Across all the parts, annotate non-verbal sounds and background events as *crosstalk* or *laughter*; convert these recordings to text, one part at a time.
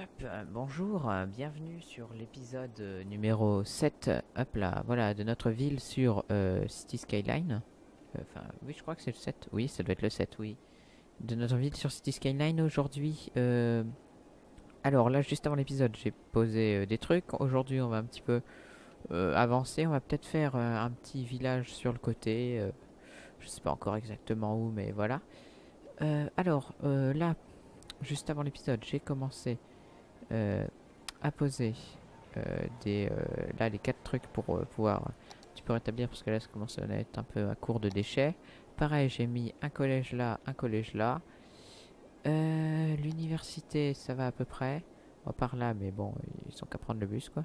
Euh, bonjour, euh, bienvenue sur l'épisode euh, numéro 7, euh, hop là, voilà, de notre ville sur euh, City Skyline. Euh, Enfin, oui, je crois que c'est le 7, oui, ça doit être le 7, oui. De notre ville sur City Skyline aujourd'hui. euh, Alors là, juste avant l'épisode, j'ai posé euh, des trucs. Aujourd'hui, on va un petit peu euh, avancer. On va peut-être faire euh, un petit village sur le côté. euh, je sais pas encore exactement où, mais voilà. Euh, alors, euh, là, juste avant l'épisode, j'ai commencé euh, à poser euh, des, euh, là les quatre trucs pour euh, pouvoir un petit peu rétablir parce que là ça commence à être un peu à court de déchets. Pareil, j'ai mis un collège là, un collège là. Euh, L'université, ça va à peu près. Bon, par là, mais bon, ils sont qu'à prendre le bus quoi.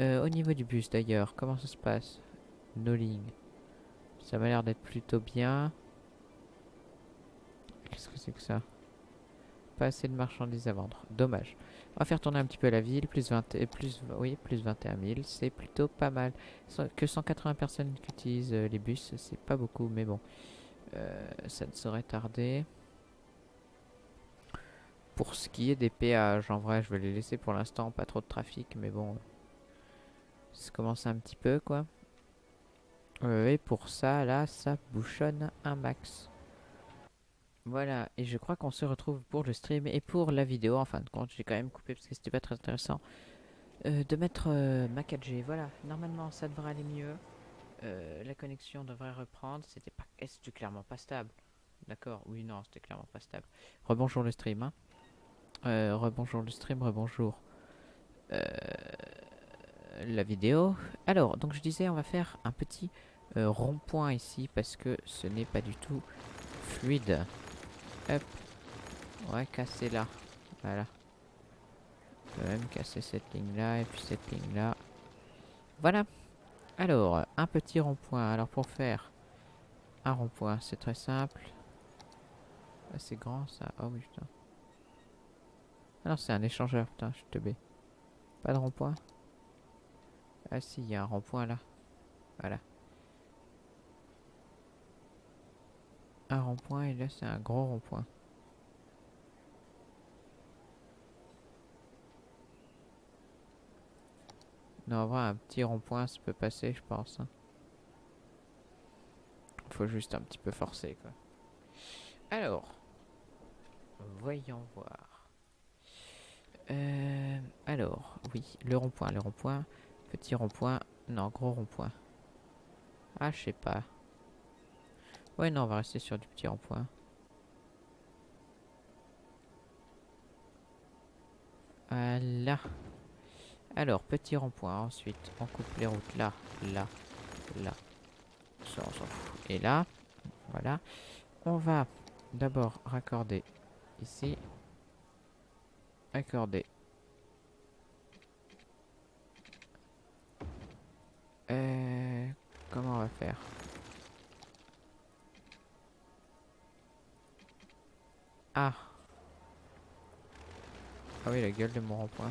Euh, au niveau du bus d'ailleurs, comment ça se passe? Noling. Ça m'a l'air d'être plutôt bien. Qu'est-ce que c'est que ça? Pas assez de marchandises à vendre. Dommage. On va faire tourner un petit peu la ville, plus 20, et plus, oui, plus 21 000, c'est plutôt pas mal. Que 180 personnes qui utilisent euh, les bus, c'est pas beaucoup, mais bon, euh, ça ne saurait tarder. Pour ce qui est des péages, en vrai, je vais les laisser pour l'instant, pas trop de trafic, mais bon, ça commence un petit peu, quoi. Euh, et pour ça, là, ça bouchonne un max. Voilà, et je crois qu'on se retrouve pour le stream et pour la vidéo. En fin de compte, j'ai quand même coupé parce que c'était pas très intéressant euh, de mettre euh, ma 4G. Voilà, normalement ça devrait aller mieux. Euh, la connexion devrait reprendre. C'était pas, eh, clairement pas stable. D'accord, oui, non, c'était clairement pas stable. Rebonjour le stream, hein. Rebonjour le stream, rebonjour la vidéo. Alors, donc je disais, on va faire un petit rond-point ici parce que ce n'est pas du tout fluide. Hop. Ouais, casser là. Voilà. Je peux même casser cette ligne là et puis cette ligne là. Voilà. Alors, un petit rond-point. Alors pour faire un rond-point, c'est très simple. Ah, c'est grand ça. Oh oui, putain. Ah non, c'est un échangeur, putain, je suis teubé. Pas de rond-point Ah si, il y a un rond-point là. Voilà. Un rond-point et là c'est un gros rond-point. Non, en un petit rond-point, ça peut passer, je pense. hein. Faut juste un petit peu forcer, quoi. Alors, voyons voir. Euh, alors, oui, le rond-point, le rond-point. Petit rond-point. Non, gros rond-point. Ah, je sais pas. Ouais, non, on va rester sur du petit rond-point. Voilà. Alors, petit rond-point. Ensuite, on coupe les routes là, là, là. Et là, voilà. On va d'abord raccorder ici. Accorder. Euh, comment on va faire? Ah Ah oui, la gueule de mon rond-point.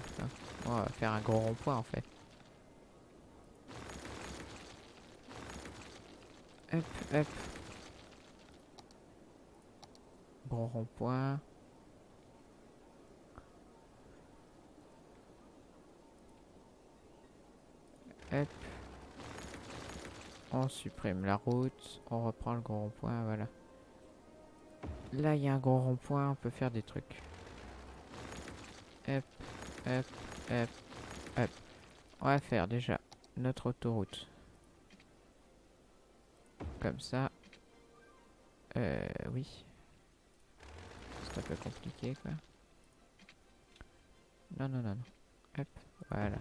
On va faire un gros rond-point en fait. Hop, hop. Gros rond-point. Hop. On supprime la route. On reprend le gros rond-point, voilà. Là, il y a un gros rond-point, on peut faire des trucs. Hop, hop, hop, hop. On va faire déjà notre autoroute. Comme ça. Euh, oui. C'est un peu compliqué, quoi. Non, non, non, non. Hop, voilà.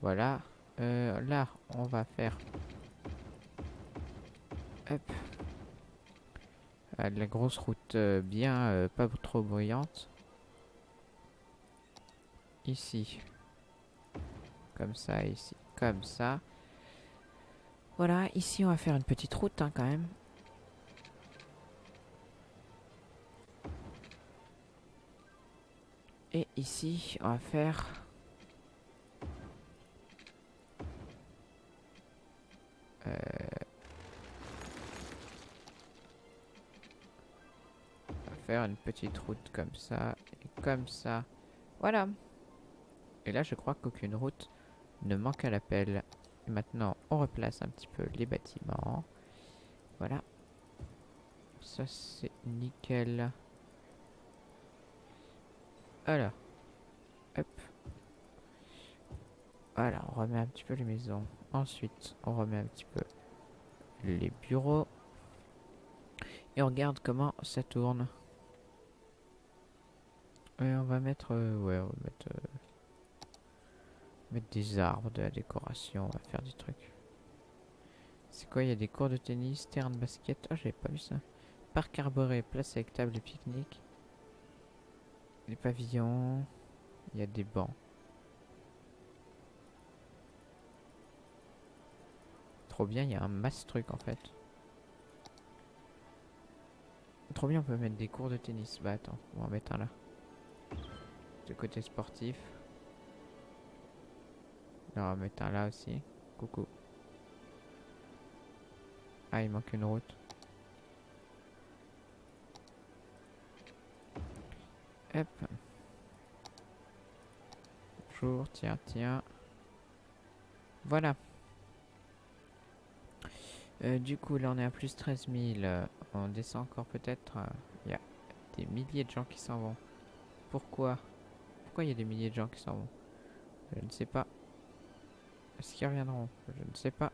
Voilà. Euh, là, on va faire... Hop. Ah, la grosse route euh, bien, euh, pas trop bruyante. Ici. Comme ça, ici. Comme ça. Voilà, ici on va faire une petite route hein, quand même. Et ici, on va faire... une petite route comme ça et comme ça. Voilà. Et là, je crois qu'aucune route ne manque à l'appel. Maintenant, on replace un petit peu les bâtiments. Voilà. Ça, c'est nickel. Alors. Hop. Voilà, on remet un petit peu les maisons. Ensuite, on remet un petit peu les bureaux. Et on regarde comment ça tourne. On va mettre... Euh, ouais, on va mettre... Euh, mettre des arbres, de la décoration, on va faire des trucs. C'est quoi Il y a des cours de tennis, terrain de basket? Oh, j'avais pas vu ça. Parc arboré, place avec table de pique-nique. Les pavillons. Il y a des bancs. Trop bien, il y a un masse truc en fait. Trop bien, on peut mettre des cours de tennis. Bah attends, on va en mettre un là. De côté sportif. on va mettre un là aussi. Coucou. Ah, il manque une route. Hop. Bonjour, tiens, tiens. Voilà. Euh, du coup, là, on est à plus 13 000. on descend encore peut-être. Il y a des milliers de gens qui s'en vont. Pourquoi? Il y a des milliers de gens qui s'en vont Je ne sais pas. Est-ce qu'ils reviendront Je ne sais pas.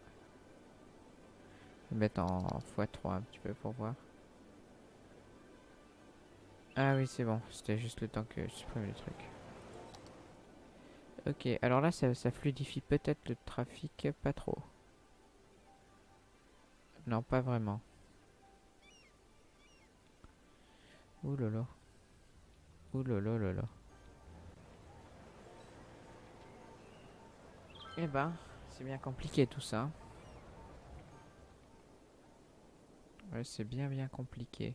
Je vais mettre en x3 un petit peu pour voir. Ah oui, c'est bon. C'était juste le temps que je supprime les trucs. Ok, alors là, ça, ça fluidifie peut-être le trafic, pas trop. Non, pas vraiment. Ouh là là. Ouh. Eh ben, c'est bien compliqué tout ça. Ouais, c'est bien bien compliqué.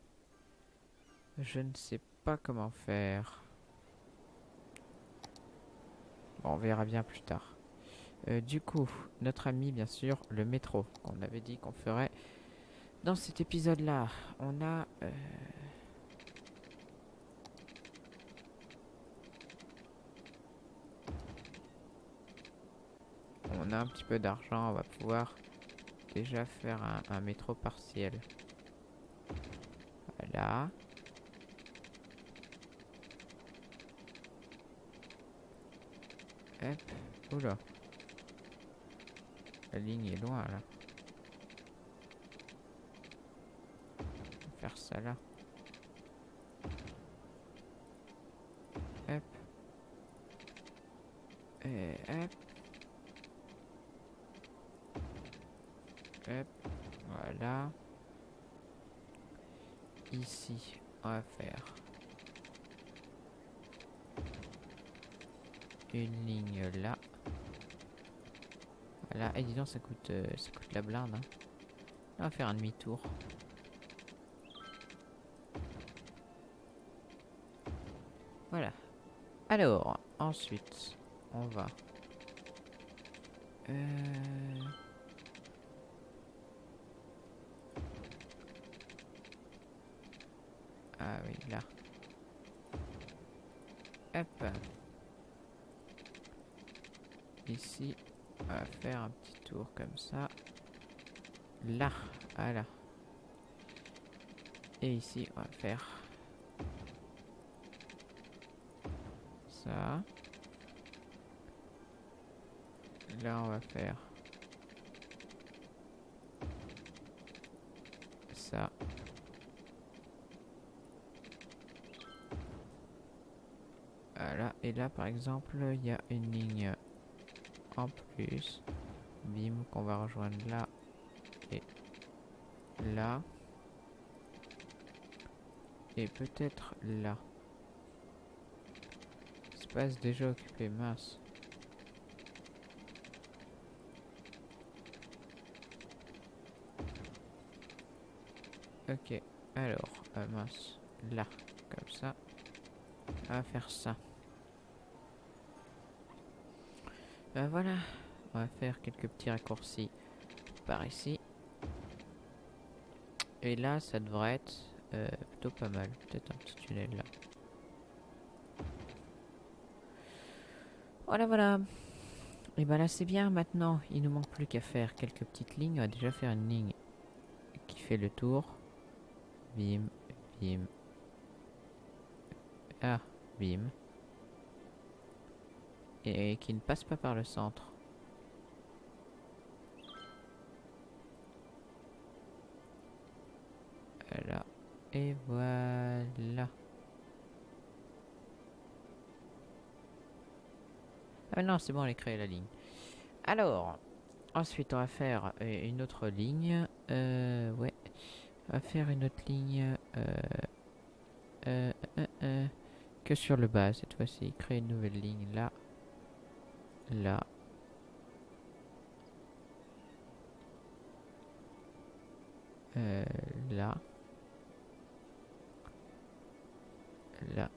Je ne sais pas comment faire. Bon, on verra bien plus tard. Euh, du coup, notre ami, bien sûr, le métro. On avait dit qu'on ferait dans cet épisode-là. On a... Euh, on a un petit peu d'argent, on va pouvoir déjà faire un métro partiel. Voilà. Hop. Oula. La ligne est loin là. faire ça là. Hop. Et hop. Hop. Voilà. Ici, on va faire une ligne là. Voilà, et disons ça coûte euh, ça coûte la blinde. Hein. On va faire un demi-tour. Voilà. Alors, ensuite, on va... Euh... Ah oui, là. Hop. Ici, on va faire un petit tour comme ça. Là, voilà. Et ici, on va faire ça. Là, on va faire ça. Voilà, et là par exemple, il y a une ligne en plus. Bim, qu'on va rejoindre là et là. Et peut-être là. Espace déjà occupé, mince. Ok, alors, euh, mince, là, comme ça. On va faire ça. Ben voilà, on va faire quelques petits raccourcis par ici. Et là, ça devrait être euh, plutôt pas mal. Peut-être un petit tunnel là. Voilà, voilà. Et ben là, c'est bien maintenant. Il nous manque plus qu'à faire quelques petites lignes. On va déjà faire une ligne qui fait le tour. Bim, bim. Ah, bim. Et qui ne passe pas par le centre. Voilà. Et voilà. Ah non, c'est bon, elle a créé la ligne. Alors, ensuite, on va faire euh, une autre ligne. Euh, ouais. On va faire une autre ligne. Euh, euh, euh, euh, que sur le bas cette fois-ci. Créer une nouvelle ligne là. Là. Euh, là. Là.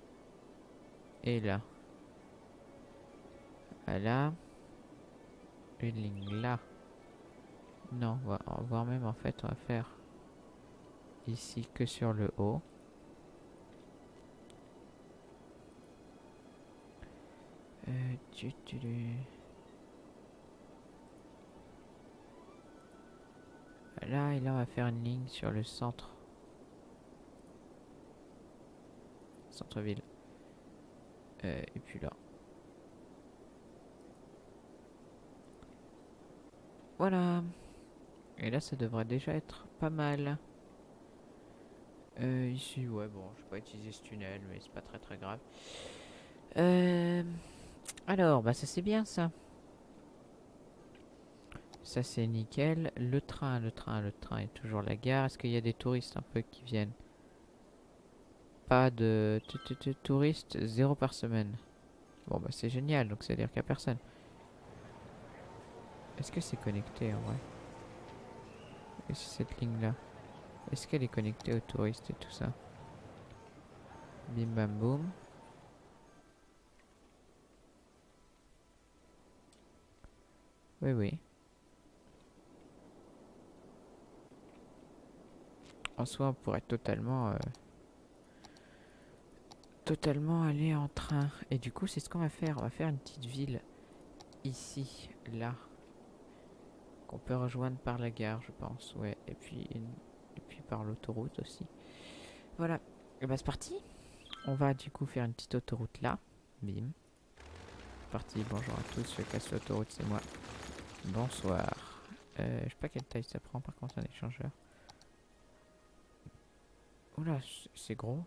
Et là. Là. Une ligne là. Non, on va, voire même en fait, on va faire ici que sur le haut. Euh, tu, tu, tu. Là, et là, on va faire une ligne sur le centre. Centre-ville. Euh, et puis là. Voilà. Et là, ça devrait déjà être pas mal. Euh, ici, ouais, bon, je vais pas utiliser ce tunnel, mais c'est pas très très grave. Euh, alors, bah ça c'est bien ça. Ça c'est nickel. Le train, le train, le train est toujours la gare. Est-ce qu'il y a des touristes un peu qui viennent? Pas de touristes, zéro par semaine. Bon bah c'est génial, donc c'est à dire qu'il n'y a personne. Est-ce que c'est connecté en vrai? Et cette ligne là Est-ce qu'elle est connectée aux touristes et tout ça? Bim bam boum. Oui, oui. En soi, on pourrait totalement... Euh, totalement aller en train. Et du coup, c'est ce qu'on va faire. On va faire une petite ville ici, là. Qu'on peut rejoindre par la gare, je pense. Ouais, et puis, et puis par l'autoroute aussi. Voilà. Et bah, c'est parti. On va du coup faire une petite autoroute là. Bim. Parti, bonjour à tous. Je casse l'autoroute, c'est moi. Bonsoir. Euh, je sais pas quelle taille ça prend par contre un échangeur. Oula, c'est gros.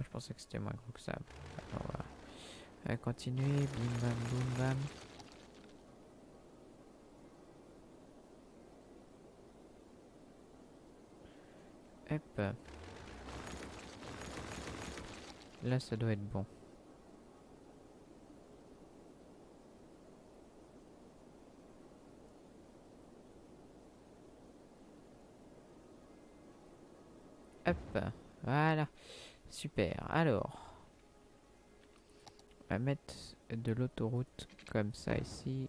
Je pensais que c'était moins gros que ça. Alors, on va continuer. Bim bam boum bam. Hop. Là, ça doit être bon. Voilà. Super. Alors, on va mettre de l'autoroute comme ça ici,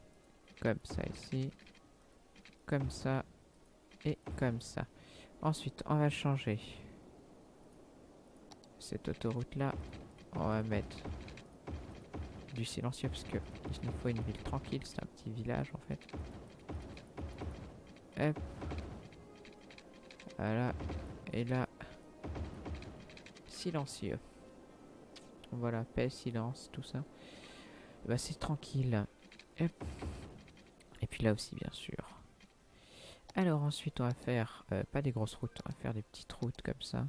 comme ça ici, comme ça et comme ça. Ensuite, on va changer cette autoroute là. On va mettre du silencieux parce que il nous faut une ville tranquille. C'est un petit village en fait. Hop. Voilà. Et là, silencieux. Voilà, paix, silence, tout ça. Bah, c'est tranquille. Et puis là aussi, bien sûr. Alors ensuite, on va faire, euh, pas des grosses routes, on va faire des petites routes comme ça.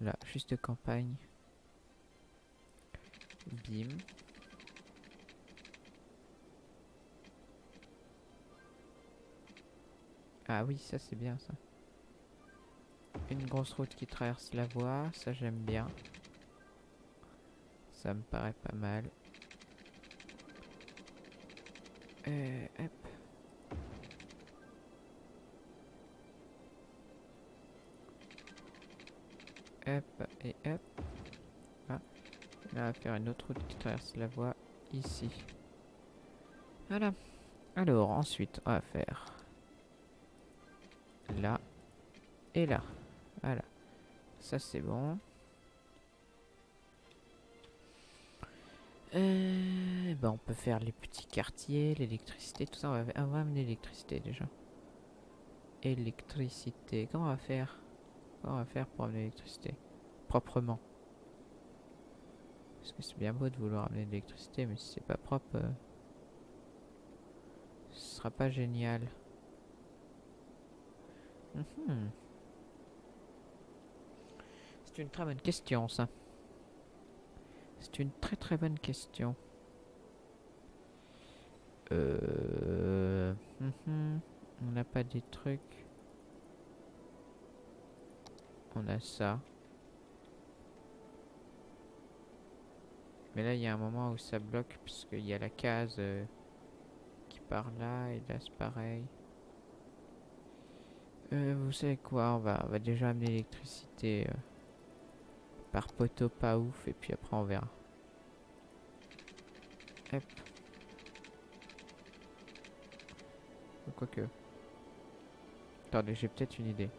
Là, juste campagne. Bim. Ah oui, ça c'est bien ça. Une grosse route qui traverse la voie, ça j'aime bien. Ça me paraît pas mal. Euh, hop. Hop et hop. Ah. Là, on va faire une autre route qui traverse la voie ici. Voilà. Alors, ensuite, on va faire là et là. Voilà. Ça c'est bon. Euh, ben on peut faire les petits quartiers, l'électricité, tout ça. On va, on va amener l'électricité déjà. Électricité. Comment on va faire? Comment on va faire pour amener l'électricité? Proprement. Parce que c'est bien beau de vouloir amener de l'électricité, mais si c'est pas propre, euh, ce sera pas génial. Mhm. C'est une très bonne question, ça. C'est une très très bonne question. Euh... mhm. On n'a pas des trucs. On a ça. Mais là, il y a un moment où ça bloque puisqu'il y a la case euh, qui part là et là c'est pareil. Euh, vous savez quoi on va, on va déjà amener l'électricité euh, par poteau pas ouf et puis après on verra. Hop. Quoique. Attendez, j'ai peut-être une idée.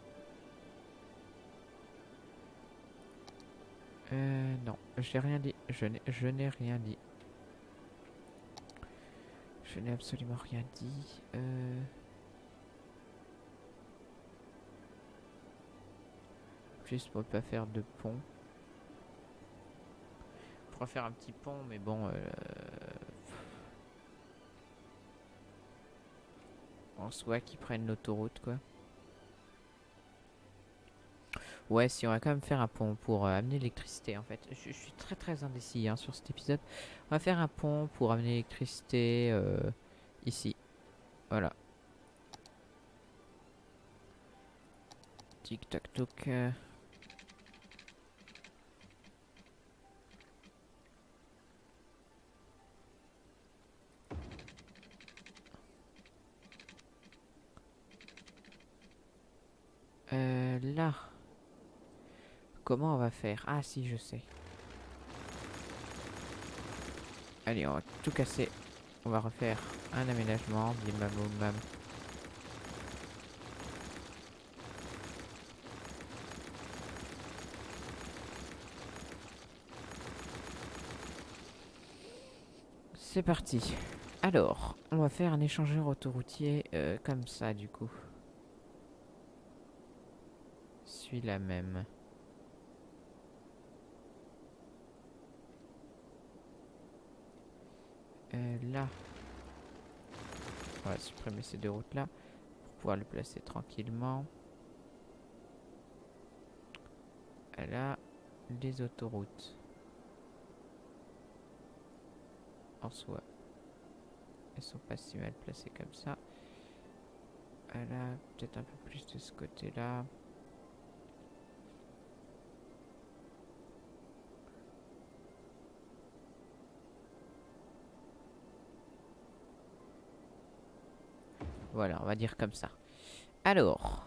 Euh, non, j'ai rien dit. Je n'ai, rien dit. Je n'ai absolument rien dit. Euh... Juste pour ne pas faire de pont. Faire un petit pont, mais bon... Euh... En soi, qu'ils prennent l'autoroute, quoi. Ouais, si on va quand même faire un pont pour euh, amener l'électricité en fait. Je, suis très très indécis hein, sur cet épisode. On va faire un pont pour amener l'électricité euh, ici. Voilà. Tic euh. Là. Comment on va faire? Ah si, je sais. Allez, on va tout casser. On va refaire un aménagement. Bim. C'est parti. Alors, on va faire un échangeur autoroutier euh, comme ça du coup. Celui-là même. Euh, là. On va supprimer ces deux routes là pour pouvoir le placer tranquillement. Là, les autoroutes. En soi, elles sont pas si mal placées comme ça. Là, peut-être un peu plus de ce côté-là. Voilà, on va dire comme ça. Alors,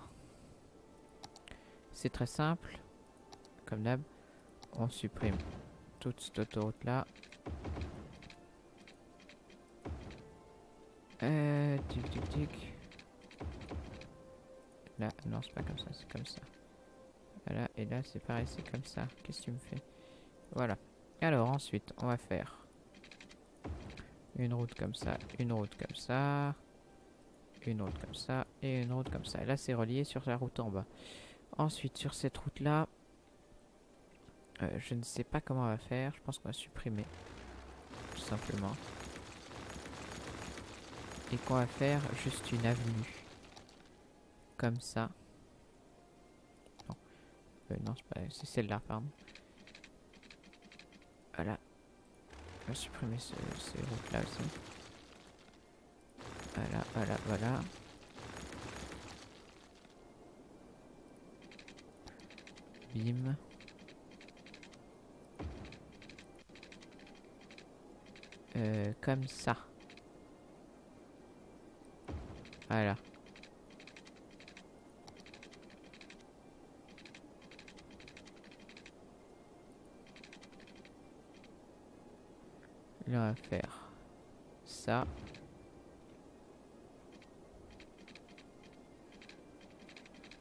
c'est très simple. Comme d'hab, on supprime toute cette autoroute là. Euh, tic tic tic. Là, non, c'est pas comme ça, c'est comme ça. Voilà, et là, c'est pareil, c'est comme ça. Qu'est-ce que tu me fais? Voilà. Alors, ensuite, on va faire une route comme ça, une route comme ça une route comme ça et une route comme ça. Et là, c'est relié sur la route en bas. Ensuite, sur cette route-là, euh, je ne sais pas comment on va faire. Je pense qu'on va supprimer, tout simplement. Et qu'on va faire juste une avenue. Comme ça. Non, euh, non c'est celle-là, pardon. Voilà. On va supprimer ce, ces routes-là aussi. Voilà, voilà, voilà. Bim. Euh, comme ça. Voilà. Là, on va faire ça.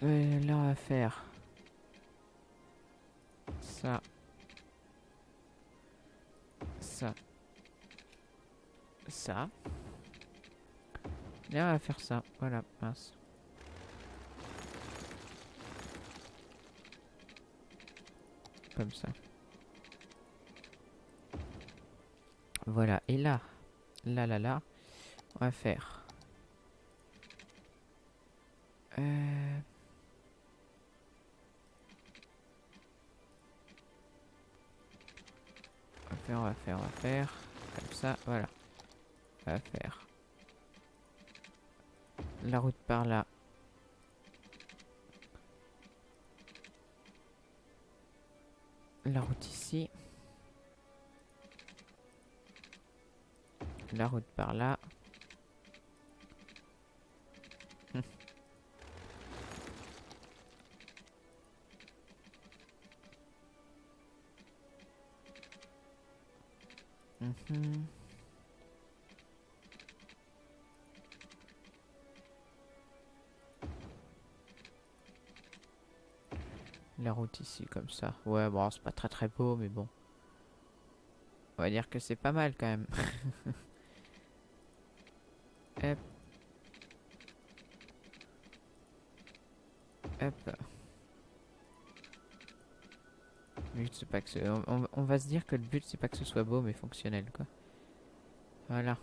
Là, on va faire ça, ça, ça. Là, on va faire ça. Voilà, mince. Comme ça. Voilà, et là, là, là, là, on va faire... comme ça, voilà. On va faire la route par là. La route ici. La route par là. Mhm. La route ici, comme ça. Ouais, bon, c'est pas très très beau, mais bon. On va dire que c'est pas mal quand même. *laughs* on va se dire que le but c'est pas que ce soit beau mais fonctionnel quoi. Voilà.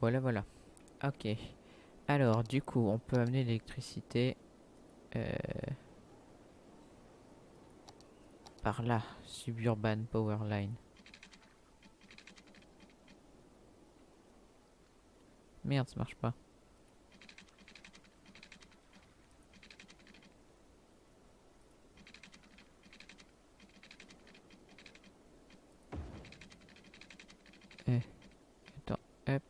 Voilà voilà. Ok. Alors du coup on peut amener l'électricité euh, par là, suburban power line. Merde, ça marche pas. Eh, attends, hop.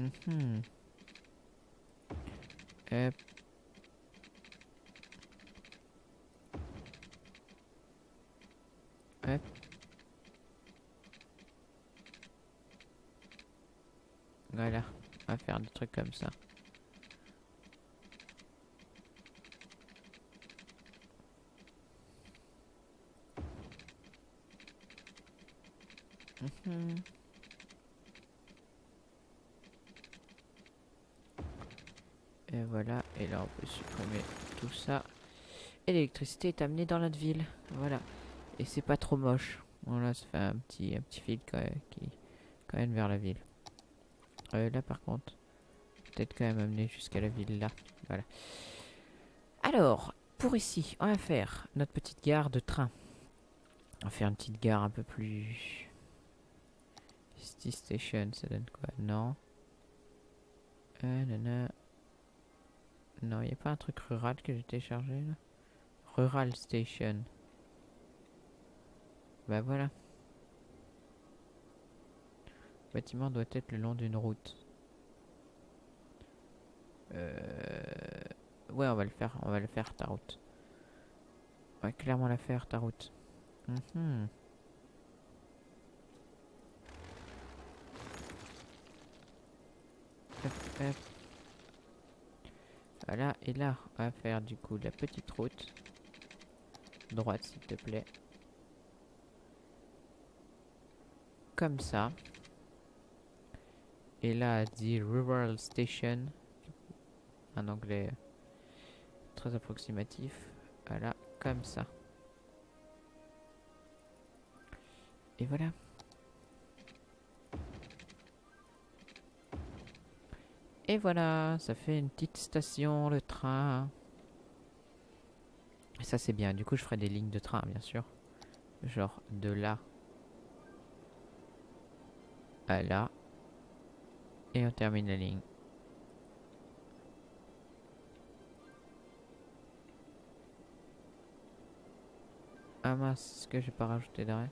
Mhm. Hop. Hop. Voilà, on va faire des trucs comme ça. Mhm. Et voilà, et là on peut supprimer tout ça. Et l'électricité est amenée dans notre ville. Voilà. Et c'est pas trop moche. Voilà, ça fait un petit, un petit fil quand même, qui quand même vers la ville. Euh, là par contre, peut-être quand même amener jusqu'à la ville là. Voilà. Alors, pour ici, on va faire notre petite gare de train. On va faire une petite gare un peu plus... City Station, ça donne quoi? Non? Euh. Non, il n'y a pas un truc rural que j'ai téléchargé là Rural Station. Bah voilà. Le bâtiment doit être le long d'une route. Euh... Ouais, on va le faire, on va le faire ta route. On va clairement la faire ta route. Mhm. Voilà, et là, on va faire du coup la petite route. Droite, s'il te plaît. Comme ça. Et là, dit Rural Station. Un anglais très approximatif. Voilà, comme ça. Et voilà. Et voilà, ça fait une petite station, le train. Et ça c'est bien, du coup je ferai des lignes de train bien sûr. Genre de là à là. Et on termine la ligne. Ah mince, est-ce que j'ai pas rajouté d'arrêt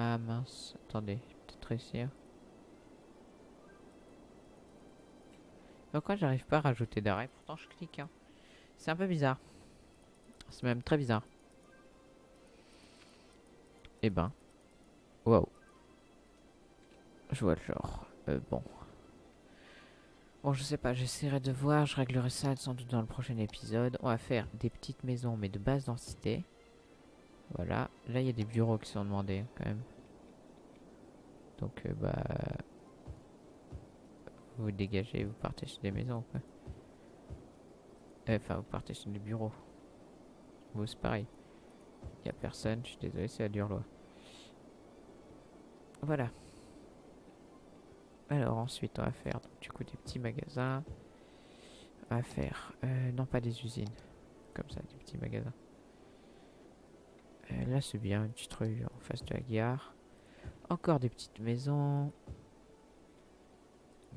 Ah mince, attendez, peut-être réussir. Pourquoi j'arrive pas à rajouter d'arrêt? Pourtant je clique. Hein. C'est un peu bizarre. C'est même très bizarre. Eh ben. Wow. Je vois le genre. Euh, bon. Bon, je sais pas, j'essaierai de voir, je réglerai ça sans doute dans le prochain épisode. On va faire des petites maisons, mais de basse densité. Voilà. Là, il y a des bureaux qui sont demandés, quand même. Donc, euh, bah... Vous dégagez, vous partez sur des maisons, quoi. Euh, Enfin, vous partez sur des bureaux. Vous, c'est pareil. Il y a personne, je suis désolé, c'est la dure loi. Voilà. Alors ensuite on va faire du coup des petits magasins. On va faire, euh, non pas des usines, comme ça, des petits magasins. Euh, là c'est bien, une petite rue en face de la gare. Encore des petites maisons.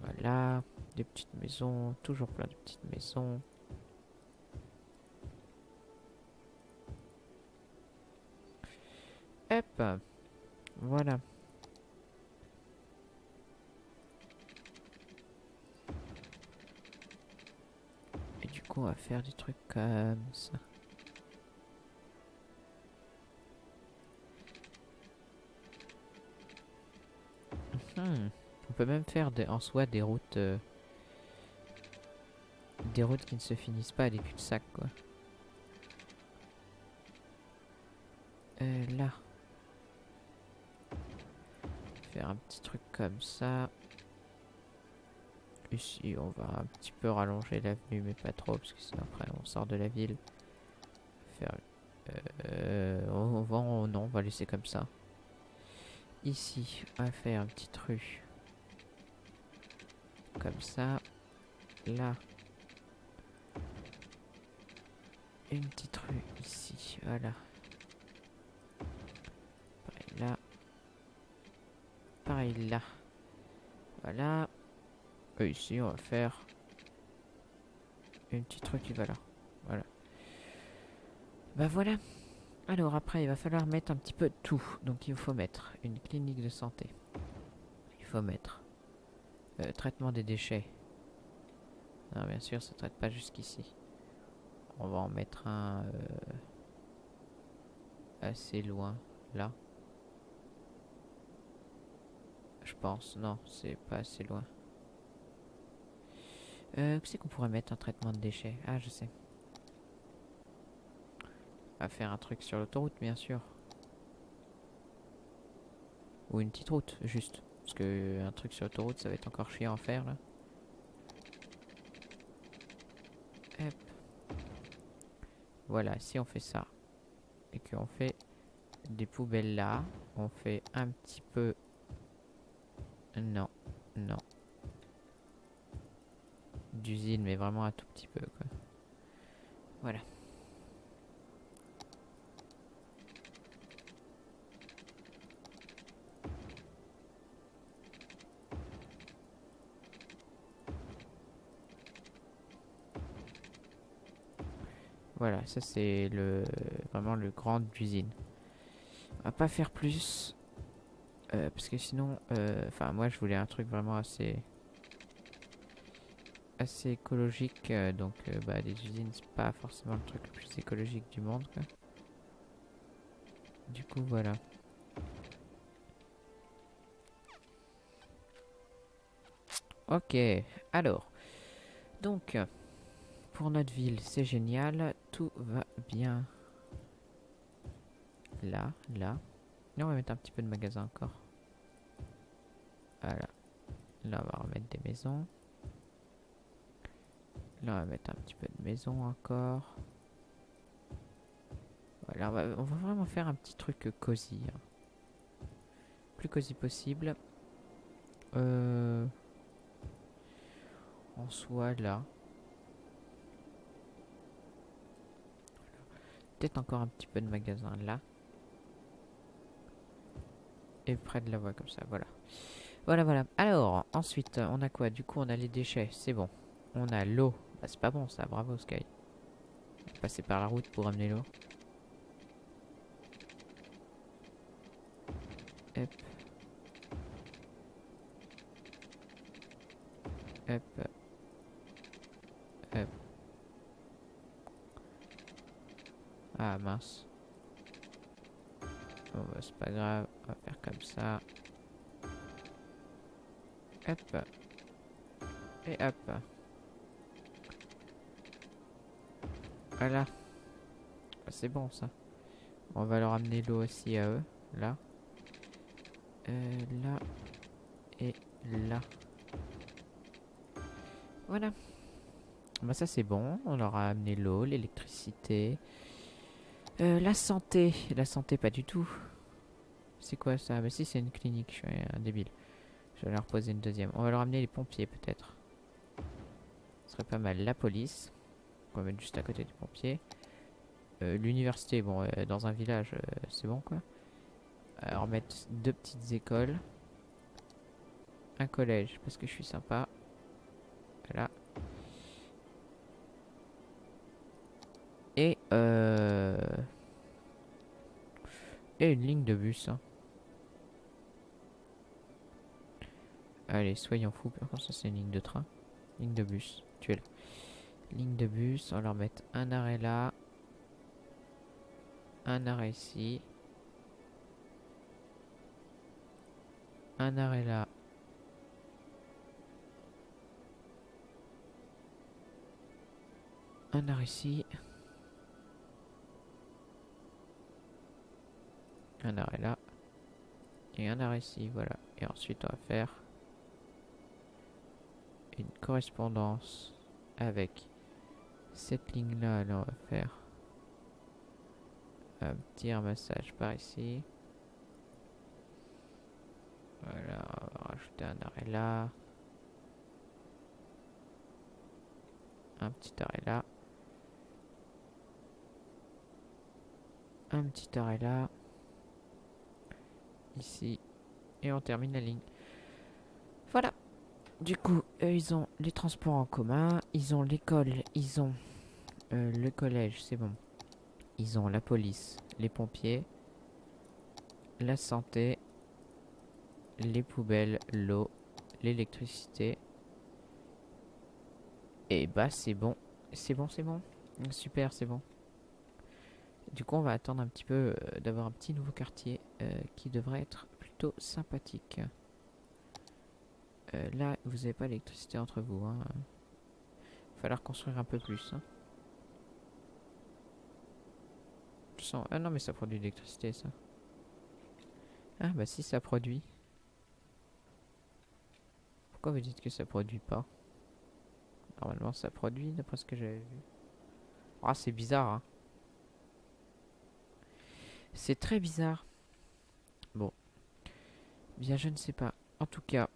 Voilà, des petites maisons, toujours plein de petites maisons. Hop, voilà. Et du coup, on va faire des trucs comme ça. On peut même faire en soi des routes... euh, des routes qui ne se finissent pas à des cul-de-sac, quoi. Euh, là. Faire un petit truc comme ça. Ici, on va un petit peu rallonger l'avenue, mais pas trop, parce que sinon après on sort de la ville. Faire... Euh, on va... on- non, on va laisser comme ça. Ici, on va faire une petite rue. Comme ça. Là. Une petite rue ici, voilà. Pareil là. Pareil là. Voilà. Et ici, on va faire une petite rue qui va là. Voilà. Bah voilà. Alors après, il va falloir mettre un petit peu de tout. Donc il faut mettre une clinique de santé. Il faut mettre euh, traitement des déchets. Non, bien sûr, ça traite pas jusqu'ici. On va en mettre un euh, assez loin, là. Je pense, non, c'est pas assez loin. Euh, où c'est qu'on pourrait mettre un traitement de déchets? Ah, je sais. Va faire un truc sur l'autoroute, bien sûr. Ou une petite route, juste. Parce que un truc sur l'autoroute, ça va être encore chiant à faire, là. Hop. Voilà, si on fait ça, et qu'on fait des poubelles là, on fait un petit peu... Non, non. D'usine, mais vraiment un tout petit peu, quoi. Voilà. Ça c'est le vraiment le grand d'usine. On va pas faire plus euh, parce que sinon, euh, enfin moi je voulais un truc vraiment assez assez écologique, euh, donc bah les usines c'est pas forcément le truc le plus écologique du monde. Du coup voilà. Ok, alors donc pour notre ville, c'est génial. Va bien. Là, là. Là, on va mettre un petit peu de magasin encore. Voilà. Là, on va remettre des maisons. Là, on va mettre un petit peu de maison encore. Voilà, on va, on va vraiment faire un petit truc cosy. hein. Plus cosy possible. Euh... En soi, là. Peut-être encore un petit peu de magasin là. Et près de la voie comme ça, voilà. Voilà, voilà. Alors, ensuite, on a quoi? Du coup, on a les déchets, c'est bon. On a l'eau. Bah, c'est pas bon ça, bravo Sky. Passer par la route pour amener l'eau. Hop. Hop. Ah mince. Bon, bah, c'est pas grave, on va faire comme ça. Hop. Et hop. Voilà. Ah, c'est bon ça. On va leur amener l'eau aussi à eux. Là. Euh, là. Et là. Voilà. Bah ça c'est bon. On leur a amené l'eau, l'électricité. Euh, la santé. La santé pas du tout. C'est quoi ça? Bah si c'est une clinique. Je suis un débile. Je vais leur poser une deuxième. On va leur amener les pompiers peut-être. Ce serait pas mal. La police. On va mettre juste à côté des pompiers. Euh, l'université, bon, euh, dans un village, c'est bon quoi. Alors mettre deux petites écoles. Un collège, parce que je suis sympa. Voilà. Et euh... Et une ligne de bus. hein. Allez, soyons fous. Par contre, ça c'est une ligne de train. Ligne de bus. Tu es là. Ligne de bus. On va leur mettre un arrêt là. Un arrêt ici. Un arrêt là. Un arrêt ici. Un arrêt là. Et un arrêt ici, voilà. Et ensuite on va faire une correspondance avec cette ligne là. Là on va faire un petit ramassage par ici. Voilà, on va rajouter un arrêt là. Un petit arrêt là. Un petit arrêt là. Ici. Et on termine la ligne. Voilà. Du coup, ils ont les transports en commun. Ils ont l'école. Ils ont euh, le collège. C'est bon. Ils ont la police. Les pompiers. La santé. Les poubelles. L'eau. L'électricité. Et bah, c'est bon. C'est bon, c'est bon. Super, c'est bon. Du coup, on va attendre un petit peu euh, d'avoir un petit nouveau quartier euh, qui devrait être plutôt sympathique. Euh, là, vous n'avez pas l'électricité entre vous. Hein. Il va falloir construire un peu plus. Hein. Ah non, mais ça produit de l'électricité, ça. Ah, bah si, ça produit. Pourquoi vous dites que ça produit pas? Normalement, ça produit, d'après ce que j'avais vu. Ah, c'est bizarre, hein. C'est très bizarre. Bon. Bien, je ne sais pas. En tout cas,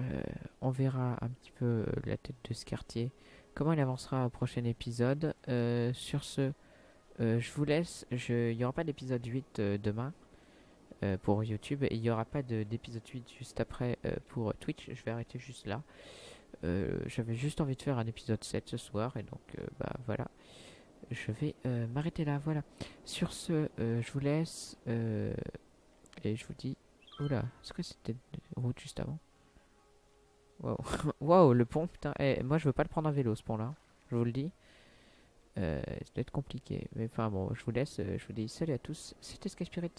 euh, on verra un petit peu euh, la tête de ce quartier. Comment il avancera au prochain épisode. Euh, sur ce, je vous laisse. Il n'y aura pas d'épisode 8 euh, demain pour YouTube. Et il n'y aura pas de- d'épisode 8 juste après pour Twitch. Je vais arrêter juste là. J'avais juste envie de faire un épisode 7 ce soir. Et donc, bah voilà. Je vais euh, m'arrêter là. Voilà. Sur ce, euh, je vous laisse. euh, et je vous dis. Oula, est-ce que c'était une route juste avant? Waouh, *laughs* Waouh, le pont, putain. Eh, moi, je veux pas le prendre à vélo, ce pont-là. Je vous le dis. Ça doit être compliqué. Mais enfin, bon, je vous laisse. je vous dis salut à tous. C'était Sky Spirit.